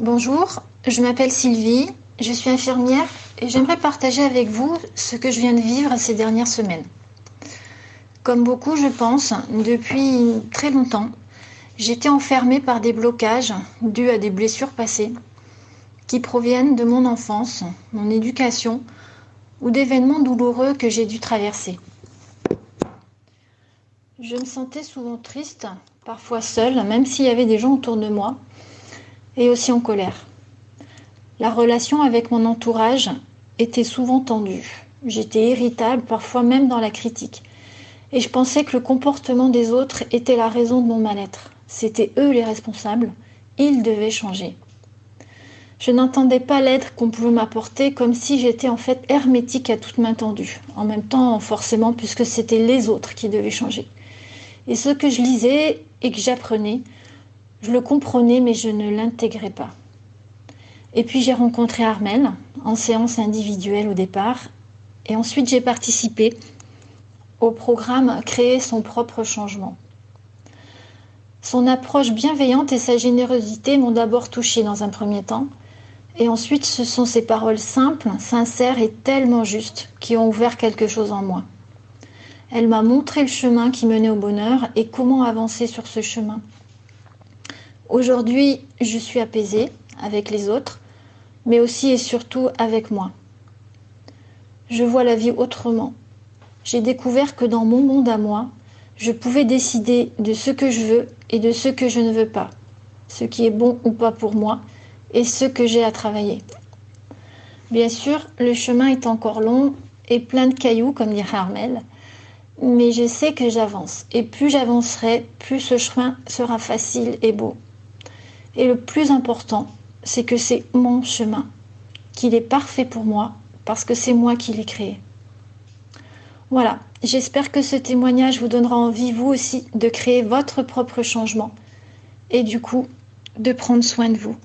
Bonjour, je m'appelle Sylvie, je suis infirmière et j'aimerais partager avec vous ce que je viens de vivre ces dernières semaines. Comme beaucoup, je pense, depuis très longtemps, j'étais enfermée par des blocages dus à des blessures passées qui proviennent de mon enfance, mon éducation ou d'événements douloureux que j'ai dû traverser. Je me sentais souvent triste, parfois seule, même s'il y avait des gens autour de moi, et aussi en colère. La relation avec mon entourage était souvent tendue. J'étais irritable, parfois même dans la critique. Et je pensais que le comportement des autres était la raison de mon mal-être. C'étaient eux les responsables. Ils devaient changer. Je n'entendais pas l'aide qu'on pouvait m'apporter comme si j'étais en fait hermétique à toute main tendue. En même temps, forcément, puisque c'était les autres qui devaient changer. Et ce que je lisais et que j'apprenais, je le comprenais, mais je ne l'intégrais pas. Et puis j'ai rencontré Armel en séance individuelle au départ, et ensuite j'ai participé au programme Créer son propre changement. Son approche bienveillante et sa générosité m'ont d'abord touchée dans un premier temps, et ensuite ce sont ses paroles simples, sincères et tellement justes qui ont ouvert quelque chose en moi. Elle m'a montré le chemin qui menait au bonheur et comment avancer sur ce chemin. Aujourd'hui, je suis apaisée avec les autres, mais aussi et surtout avec moi. Je vois la vie autrement. J'ai découvert que dans mon monde à moi, je pouvais décider de ce que je veux et de ce que je ne veux pas, ce qui est bon ou pas pour moi et ce que j'ai à travailler. Bien sûr, le chemin est encore long et plein de cailloux, comme dirait Armel, mais je sais que j'avance. Et plus j'avancerai, plus ce chemin sera facile et beau. Et le plus important, c'est que c'est mon chemin, qu'il est parfait pour moi, parce que c'est moi qui l'ai créé. Voilà, j'espère que ce témoignage vous donnera envie, vous aussi, de créer votre propre changement et du coup, de prendre soin de vous.